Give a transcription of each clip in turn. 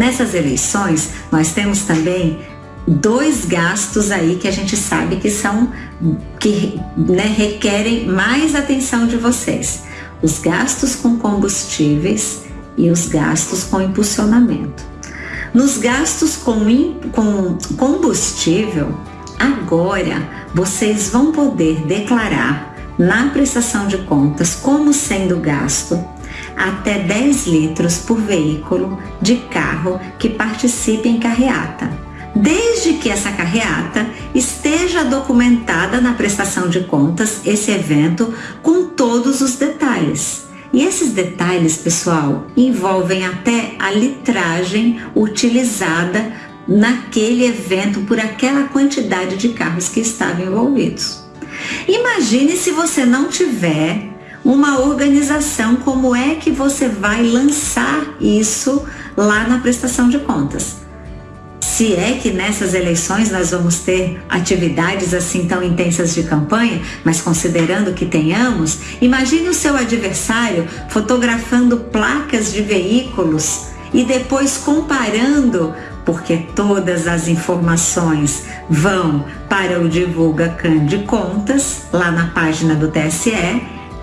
Nessas eleições, nós temos também dois gastos aí que a gente sabe que são que né, requerem mais atenção de vocês: os gastos com combustíveis e os gastos com impulsionamento. Nos gastos com, com combustível, agora vocês vão poder declarar na prestação de contas como sendo gasto até 10 litros por veículo de carro que participe em carreata, desde que essa carreata esteja documentada na prestação de contas esse evento com todos os detalhes. E esses detalhes, pessoal, envolvem até a litragem utilizada naquele evento por aquela quantidade de carros que estavam envolvidos. Imagine se você não tiver uma organização, como é que você vai lançar isso lá na prestação de contas? Se é que nessas eleições nós vamos ter atividades assim tão intensas de campanha, mas considerando que tenhamos, imagine o seu adversário fotografando placas de veículos e depois comparando porque todas as informações vão para o Divulga Can de Contas, lá na página do TSE,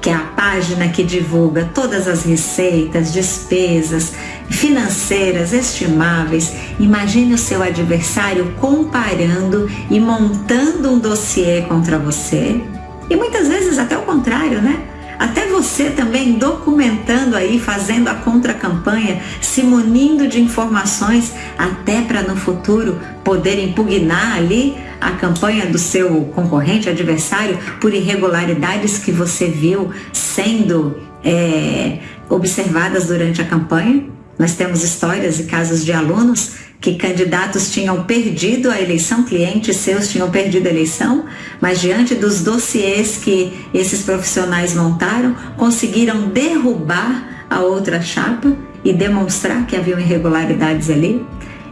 que é a página que divulga todas as receitas, despesas financeiras estimáveis. Imagine o seu adversário comparando e montando um dossiê contra você. E muitas vezes até o contrário, né? Até você também documentando aí, fazendo a contra-campanha, se munindo de informações, até para no futuro poder impugnar ali a campanha do seu concorrente, adversário, por irregularidades que você viu sendo é, observadas durante a campanha. Nós temos histórias e casos de alunos que candidatos tinham perdido a eleição, clientes seus tinham perdido a eleição, mas diante dos dossiês que esses profissionais montaram, conseguiram derrubar a outra chapa e demonstrar que haviam irregularidades ali.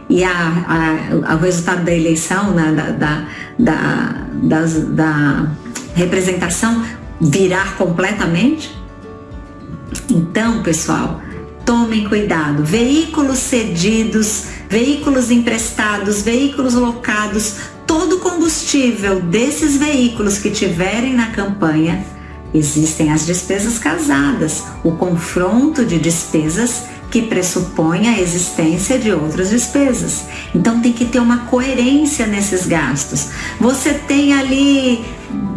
E a, a, o resultado da eleição, né, da, da, da, da representação virar completamente. Então, pessoal, tomem cuidado. Veículos cedidos, veículos emprestados, veículos locados, todo combustível desses veículos que tiverem na campanha, existem as despesas casadas, o confronto de despesas que pressupõe a existência de outras despesas. Então tem que ter uma coerência nesses gastos. Você tem ali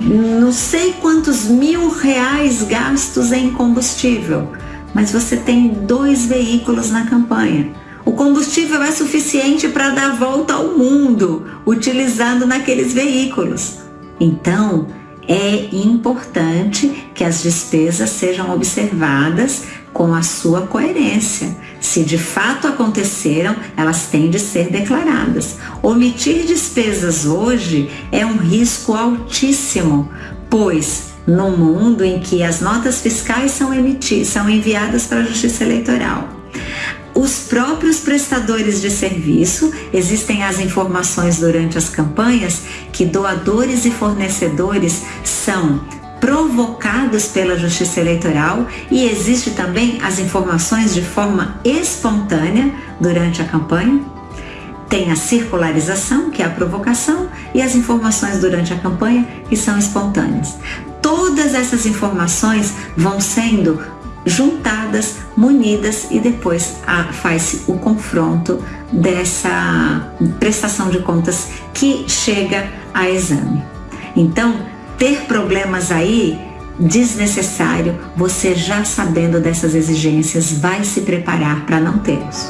não sei quantos mil reais gastos em combustível mas você tem dois veículos na campanha. O combustível é suficiente para dar volta ao mundo utilizando naqueles veículos. Então, é importante que as despesas sejam observadas com a sua coerência. Se de fato aconteceram, elas têm de ser declaradas. Omitir despesas hoje é um risco altíssimo, pois no mundo em que as notas fiscais são emitidas, são enviadas para a Justiça Eleitoral. Os próprios prestadores de serviço, existem as informações durante as campanhas que doadores e fornecedores são provocados pela Justiça Eleitoral e existe também as informações de forma espontânea durante a campanha. Tem a circularização, que é a provocação, e as informações durante a campanha, que são espontâneas todas essas informações vão sendo juntadas, munidas e depois faz o confronto dessa prestação de contas que chega a exame. Então, ter problemas aí desnecessário, você já sabendo dessas exigências vai se preparar para não tê-los.